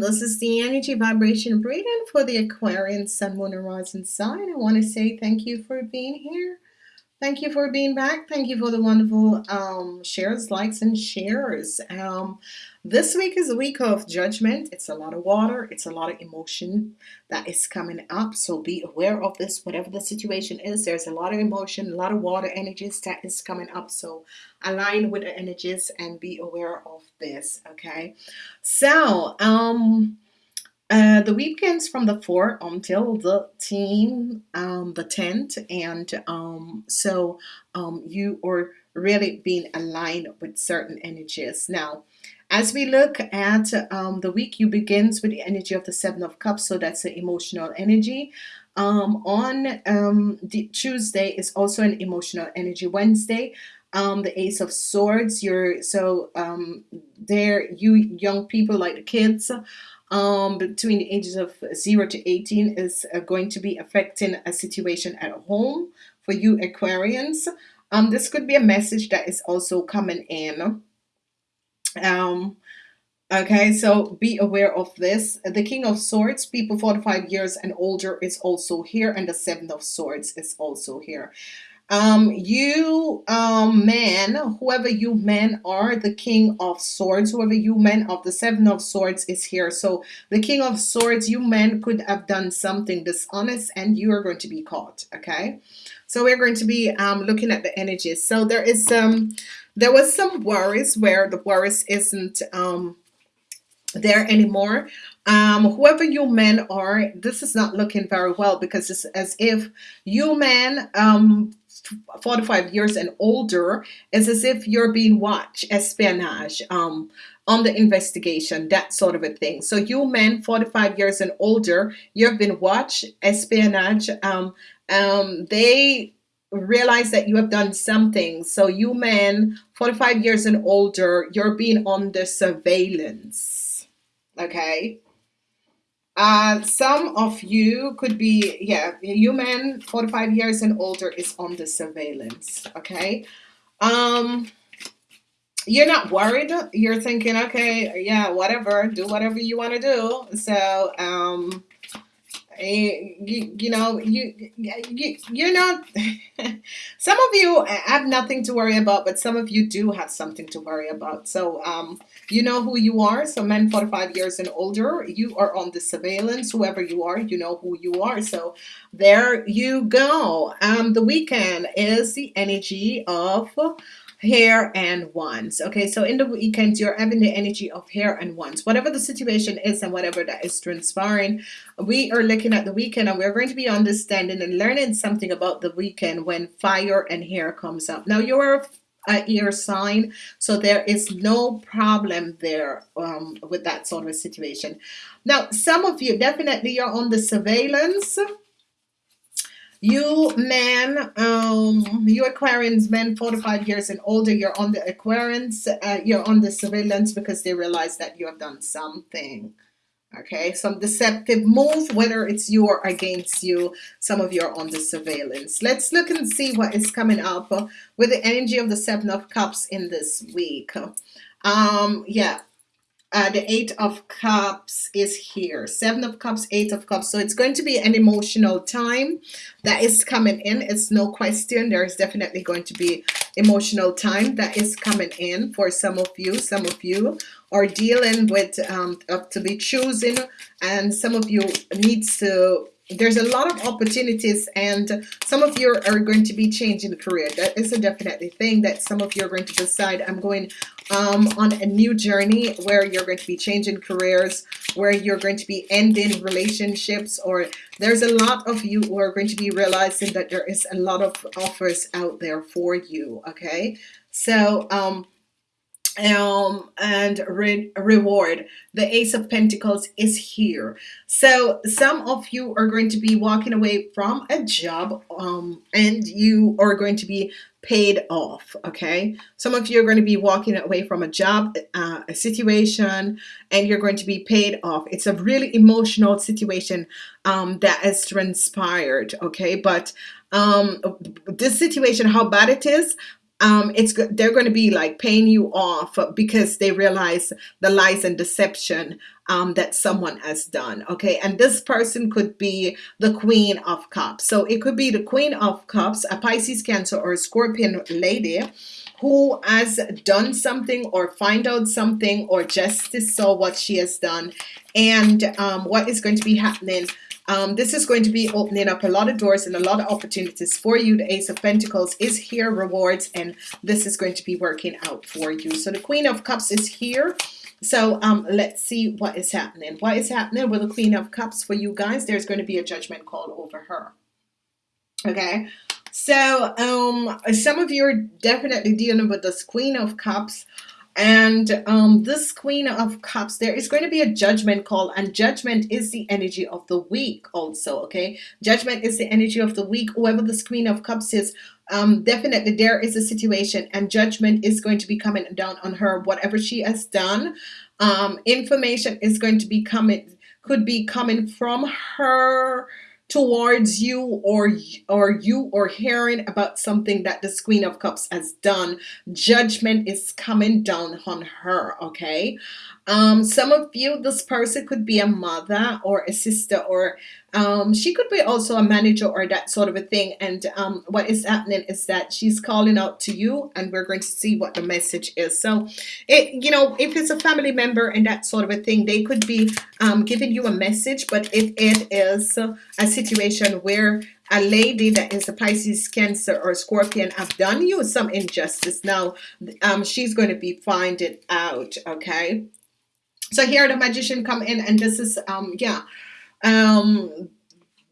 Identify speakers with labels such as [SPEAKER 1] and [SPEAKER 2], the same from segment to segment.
[SPEAKER 1] This is the energy vibration reading for the Aquarian Sun, Moon, and Rising sign. I want to say thank you for being here. Thank you for being back. Thank you for the wonderful um, shares, likes, and shares. Um, this week is a week of judgment. It's a lot of water. It's a lot of emotion that is coming up. So be aware of this, whatever the situation is. There's a lot of emotion, a lot of water energies that is coming up. So align with the energies and be aware of this. Okay. So, um, uh, the weekends from the 4th until the 10th, um, the 10th, and um, so um, you are really being aligned with certain energies. Now, as we look at um, the week, you begins with the energy of the Seven of Cups, so that's the emotional energy. Um, on um, Tuesday is also an emotional energy. Wednesday, um, the Ace of Swords. You're so um, there. You young people like the kids um, between the ages of 0 to 18 is uh, going to be affecting a situation at home for you Aquarians. Um, this could be a message that is also coming in. Um, okay, so be aware of this. The King of Swords, people 45 years and older is also here, and the Seven of Swords is also here um you um men whoever you men are the king of swords whoever you men of the seven of swords is here. So the king of swords you men could have done something dishonest and you are going to be caught okay? So we're going to be um looking at the energies. So there is um there was some worries where the worries isn't um there anymore. Um whoever you men are this is not looking very well because it's as if you men um 45 years and older is as if you're being watched espionage um on the investigation that sort of a thing. So you men 45 years and older you've been watched espionage um um they realize that you have done something. So you men 45 years and older you're being under surveillance. Okay uh, some of you could be, yeah, you men 45 years and older is on the surveillance. Okay. Um, you're not worried. You're thinking, okay, yeah, whatever, do whatever you want to do. So, um, you, you know you, you you're not some of you have nothing to worry about but some of you do have something to worry about. So um you know who you are. So men 45 years and older you are on the surveillance. Whoever you are you know who you are. So there you go. Um the weekend is the energy of hair and wands. Okay so in the weekend you're having the energy of hair and wands. Whatever the situation is and whatever that is transpiring we are looking at the weekend and we're going to be understanding and learning something about the weekend when fire and hair comes up. Now you're a ear sign so there is no problem there um, with that sort of situation. Now some of you definitely are on the surveillance you men, um, you Aquarians, men 45 years and older, you're on the Aquarians, uh, you're on the surveillance because they realize that you have done something. Okay, some deceptive move, whether it's you or against you, some of you are on the surveillance. Let's look and see what is coming up with the energy of the Seven of Cups in this week. Um, yeah, uh, the eight of cups is here. Seven of cups eight of cups. So it's going to be an emotional time that is coming in. It's no question. There's definitely going to be emotional time that is coming in for some of you. Some of you are dealing with um, to be choosing and some of you needs to there's a lot of opportunities and some of you are going to be changing career. That is a definitely thing that some of you are going to decide I'm going um, on a new journey where you're going to be changing careers where you're going to be ending relationships or there's a lot of you who are going to be realizing that there is a lot of offers out there for you okay? So um um and re reward. The ace of pentacles is here. So some of you are going to be walking away from a job um and you are going to be paid off okay? Some of you are going to be walking away from a job uh, a situation and you're going to be paid off. It's a really emotional situation um that has transpired okay? But um this situation how bad it is um, it's they're going to be like paying you off because they realize the lies and deception um, that someone has done. Okay, and this person could be the Queen of Cups. So it could be the Queen of Cups, a Pisces, Cancer, or a Scorpion lady who has done something or find out something or justice saw what she has done and um, what is going to be happening um, this is going to be opening up a lot of doors and a lot of opportunities for you the Ace of Pentacles is here rewards and this is going to be working out for you so the Queen of Cups is here so um, let's see what is happening. What is happening with the Queen of Cups for you guys? There's going to be a judgment call over her. Okay? So um, some of you are definitely dealing with this Queen of Cups and um, this Queen of Cups, there is going to be a judgment call, and judgment is the energy of the week, also. Okay, judgment is the energy of the week. Whoever this Queen of Cups is, um, definitely there is a situation, and judgment is going to be coming down on her. Whatever she has done, um, information is going to be coming, could be coming from her towards you or or you or hearing about something that the queen of cups has done. Judgment is coming down on her okay um some of you this person could be a mother or a sister or um, she could be also a manager or that sort of a thing. And um, what is happening is that she's calling out to you and we're going to see what the message is. So it you know if it's a family member and that sort of a thing they could be um, giving you a message. But if it is a situation where a lady that is a Pisces cancer or Scorpion have done you some injustice now um, she's going to be finding out okay so here the magician come in and this is um yeah um,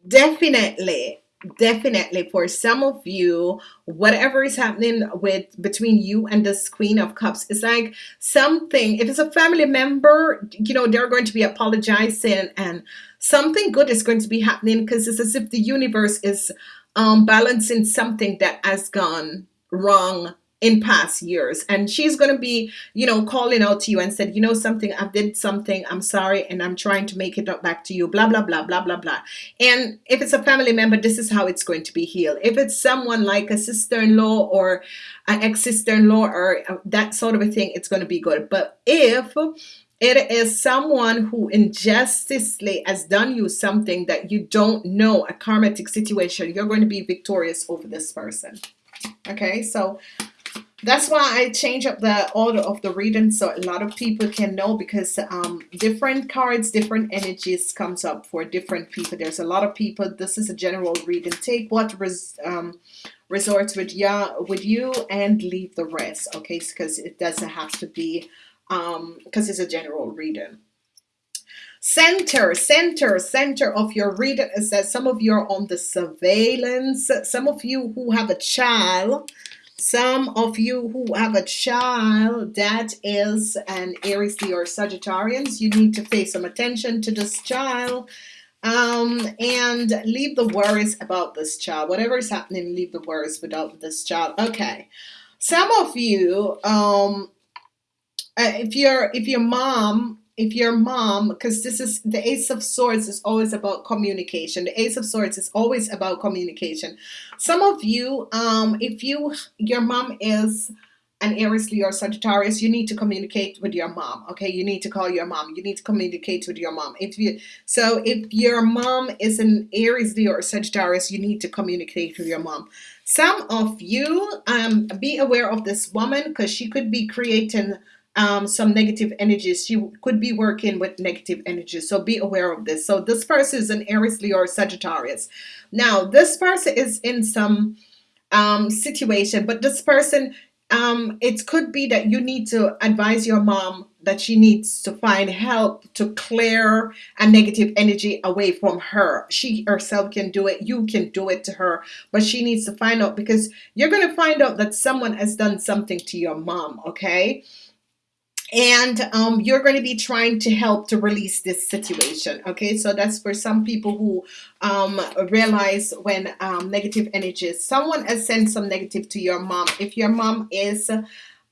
[SPEAKER 1] definitely definitely for some of you whatever is happening with between you and this queen of cups it's like something if it's a family member you know they're going to be apologizing and something good is going to be happening because it's as if the universe is um balancing something that has gone wrong in past years. And she's going to be you know calling out to you and said you know something I did something I'm sorry and I'm trying to make it up back to you blah blah blah blah blah blah. And if it's a family member this is how it's going to be healed. If it's someone like a sister-in-law or an ex-sister-in-law or uh, that sort of a thing it's going to be good. But if it is someone who injusticely has done you something that you don't know a karmatic situation you're going to be victorious over this person. Okay so that's why I change up the order of the reading so a lot of people can know because um, different cards, different energies comes up for different people. There's a lot of people. This is a general reading. Take what res, um, resorts with ya with you and leave the rest. Okay, because it doesn't have to be um, because it's a general reading. Center, center, center of your reading is that some of you are on the surveillance. Some of you who have a child some of you who have a child that is an Aries, or Sagittarius, you need to pay some attention to this child um, and leave the worries about this child. Whatever is happening, leave the worries without this child. Okay. Some of you, um, uh, if you're if your mom if your mom because this is the ace of swords is always about communication. The ace of swords is always about communication. Some of you um if you your mom is an Aries Leo or Sagittarius you need to communicate with your mom okay? You need to call your mom. You need to communicate with your mom. If you so if your mom is an Aries Leo or Sagittarius you need to communicate with your mom. Some of you um be aware of this woman because she could be creating um, some negative energies. She could be working with negative energies. So be aware of this. So this person is an Aries, Leo, or Sagittarius. Now, this person is in some um, situation, but this person, um, it could be that you need to advise your mom that she needs to find help to clear a negative energy away from her. She herself can do it. You can do it to her, but she needs to find out because you're going to find out that someone has done something to your mom. Okay and um, you're going to be trying to help to release this situation okay? So that's for some people who um, realize when um, negative energies someone has sent some negative to your mom. If your mom is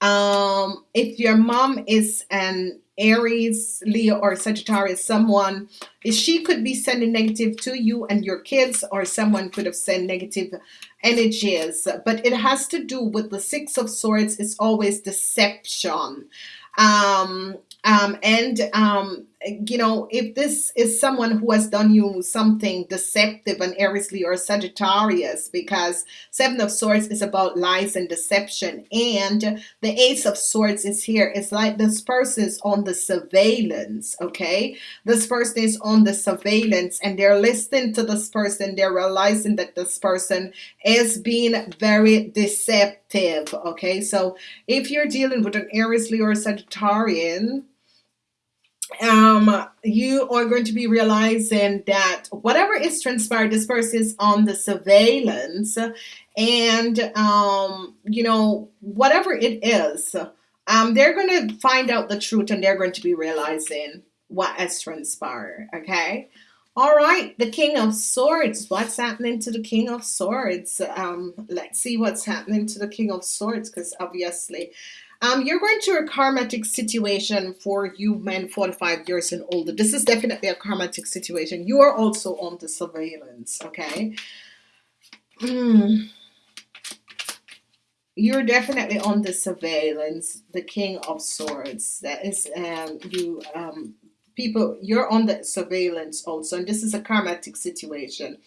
[SPEAKER 1] um, if your mom is an Aries Leo or Sagittarius someone she could be sending negative to you and your kids or someone could have sent negative energies. But it has to do with the six of swords. It's always deception um, um, and um, you know, if this is someone who has done you something deceptive and Aries or Sagittarius, because Seven of Swords is about lies and deception, and the Ace of Swords is here. It's like this person is on the surveillance, okay? This person is on the surveillance and they're listening to this person. They're realizing that this person is being very deceptive, okay? So if you're dealing with an Aries, Leo, or Sagittarian, um, you are going to be realizing that whatever is transpired, this person is on the surveillance, and um, you know, whatever it is, um, they're going to find out the truth and they're going to be realizing what has transpired. Okay. All right, the King of Swords. What's happening to the King of Swords? Um, let's see what's happening to the King of Swords because obviously um, you're going to a karmatic situation for you men 45 years and older. This is definitely a karmatic situation. You are also on the surveillance, okay? Mm. You're definitely on the surveillance, the King of Swords. That is, um, you, um, people, you're on the surveillance also, and this is a karmatic situation.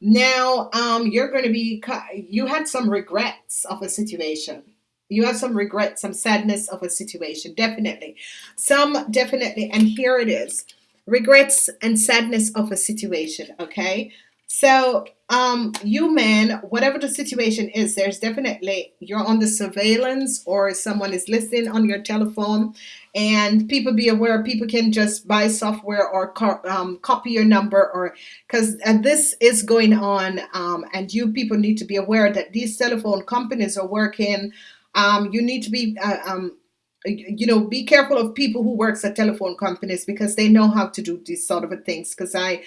[SPEAKER 1] Now, um, you're going to be, you had some regrets of a situation you have some regret, some sadness of a situation. Definitely. Some definitely. And here it is. Regrets and sadness of a situation. Okay. So, um, you men, whatever the situation is, there's definitely you're on the surveillance or someone is listening on your telephone, and people be aware. People can just buy software or co um, copy your number, or because uh, this is going on, um, and you people need to be aware that these telephone companies are working um, you need to be, uh, um, you know, be careful of people who works at telephone companies because they know how to do these sort of things. Because I,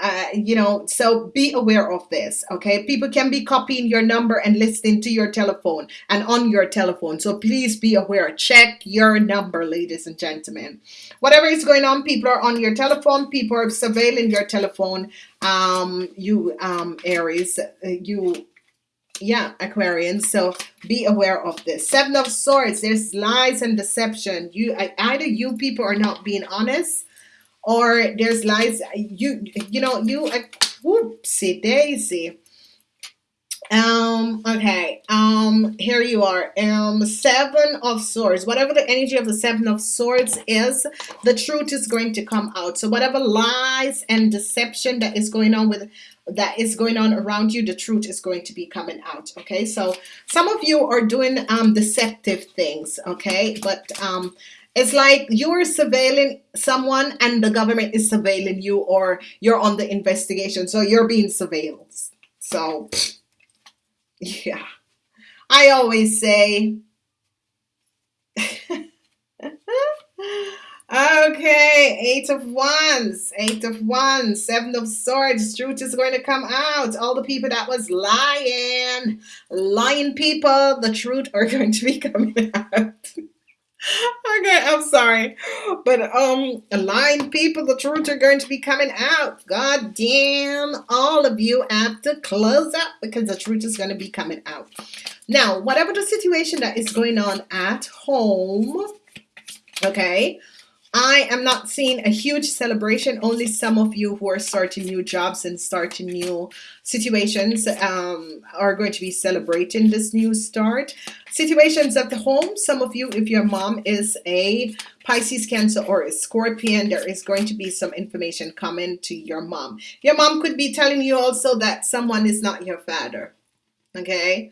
[SPEAKER 1] uh, you know, so be aware of this, okay? People can be copying your number and listening to your telephone and on your telephone. So please be aware. Check your number, ladies and gentlemen. Whatever is going on, people are on your telephone. People are surveilling your telephone. Um, you, um, Aries, uh, you yeah aquarians so be aware of this. Seven of swords there's lies and deception. You either you people are not being honest or there's lies. You you know you whoopsie daisy. Um okay um here you are. Um seven of swords whatever the energy of the seven of swords is the truth is going to come out. So whatever lies and deception that is going on with that is going on around you, the truth is going to be coming out. Okay, so some of you are doing um, deceptive things. Okay, but um, it's like you're surveilling someone and the government is surveilling you, or you're on the investigation, so you're being surveilled. So, yeah, I always say. Okay, eight of wands, eight of wands, seven of swords. Truth is going to come out. All the people that was lying, lying people, the truth are going to be coming out. okay, I'm sorry, but um, lying people, the truth are going to be coming out. God damn, all of you have to close up because the truth is going to be coming out. Now, whatever the situation that is going on at home, okay I am not seeing a huge celebration. Only some of you who are starting new jobs and starting new situations um, are going to be celebrating this new start. Situations at the home, some of you, if your mom is a Pisces, Cancer, or a Scorpion, there is going to be some information coming to your mom. Your mom could be telling you also that someone is not your father. Okay.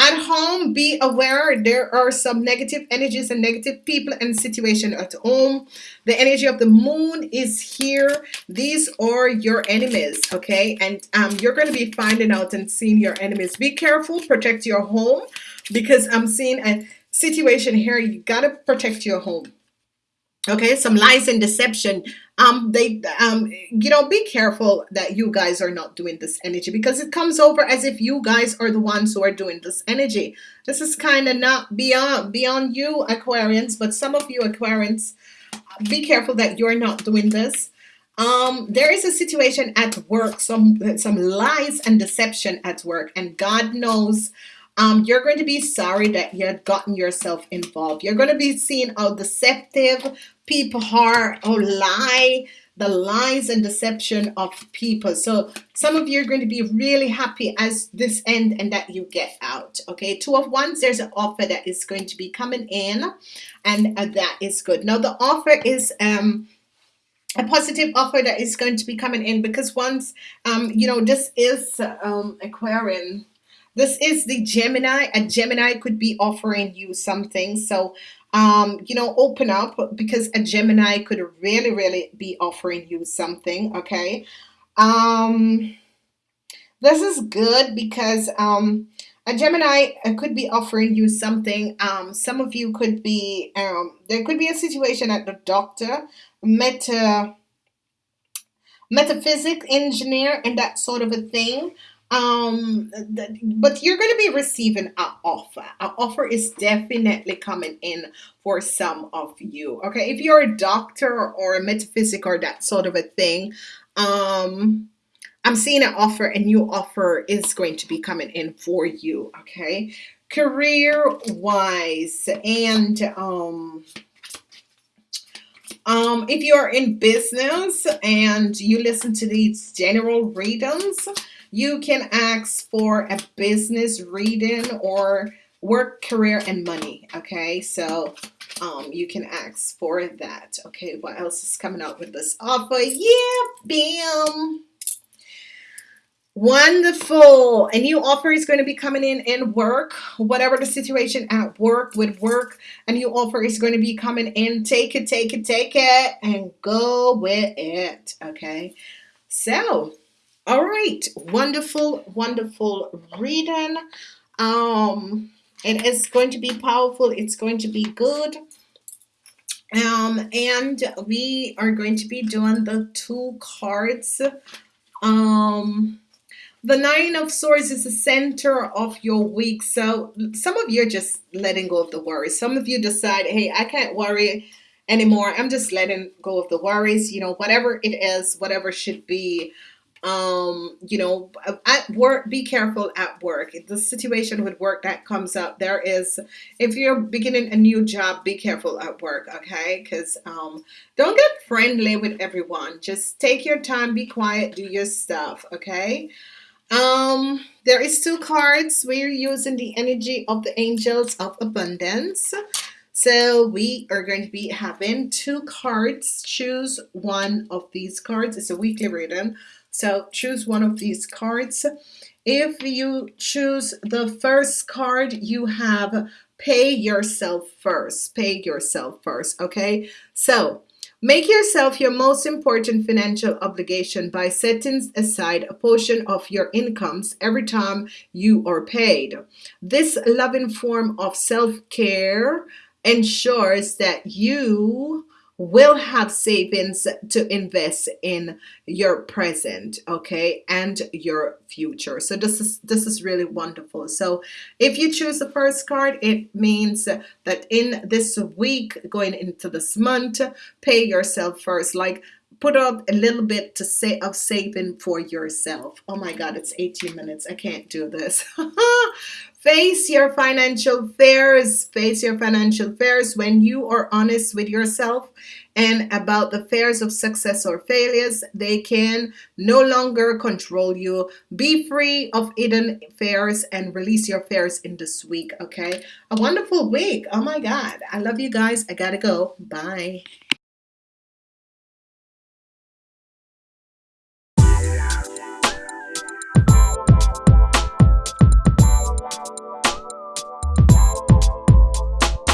[SPEAKER 1] At home, be aware there are some negative energies and negative people and situation at home. The energy of the moon is here. These are your enemies, okay? And um, you're going to be finding out and seeing your enemies. Be careful, protect your home because I'm seeing a situation here. You got to protect your home okay some lies and deception um they um you know be careful that you guys are not doing this energy because it comes over as if you guys are the ones who are doing this energy this is kind of not beyond beyond you aquarians but some of you aquarians be careful that you're not doing this um there is a situation at work some some lies and deception at work and god knows um, you're going to be sorry that you had gotten yourself involved. You're going to be seeing how deceptive people are, or lie, the lies and deception of people. So some of you are going to be really happy as this end and that you get out. Okay, two of wands there's an offer that is going to be coming in, and uh, that is good. Now the offer is um a positive offer that is going to be coming in because once um you know this is um Aquarian this is the Gemini a Gemini could be offering you something so um you know open up because a Gemini could really really be offering you something okay? Um this is good because um a Gemini could be offering you something. Um some of you could be um there could be a situation at the doctor meta metaphysics engineer and that sort of a thing um th- but you're going to be receiving an offer. An offer is definitely coming in for some of you okay? If you're a doctor or a metaphysic or that sort of a thing um i'm seeing an offer a new offer is going to be coming in for you okay? Career wise and um um, if you're in business and you listen to these general readings, you can ask for a business reading or work, career, and money. Okay, so um, you can ask for that. Okay, what else is coming out with this offer? Yeah, bam. Wonderful. A new offer is going to be coming in in work, whatever the situation at work with work. A new offer is going to be coming in. Take it, take it, take it, and go with it. Okay. So, all right. Wonderful, wonderful reading. Um, it is going to be powerful. It's going to be good. Um, and we are going to be doing the two cards. Um, the nine of swords is the center of your week so some of you are just letting go of the worries some of you decide hey i can't worry anymore i'm just letting go of the worries you know whatever it is whatever should be um you know at work be careful at work the situation with work that comes up there is if you're beginning a new job be careful at work okay because um don't get friendly with everyone just take your time be quiet do your stuff okay um, there is two cards. We're using the energy of the angels of abundance. So we are going to be having two cards. Choose one of these cards. It's a weekly reading. So choose one of these cards. If you choose the first card, you have pay yourself first. Pay yourself first. Okay. So Make yourself your most important financial obligation by setting aside a portion of your incomes every time you are paid. This loving form of self care ensures that you will have savings to invest in your present okay and your future. So this is this is really wonderful. So if you choose the first card it means that in this week going into this month pay yourself first. Like put up a little bit to say of saving for yourself. Oh my god it's 18 minutes. I can't do this Face your financial fears. Face your financial fears when you are honest with yourself and about the fears of success or failures. They can no longer control you. Be free of hidden fears and release your fears in this week. Okay. A wonderful week. Oh my God. I love you guys. I gotta go. Bye.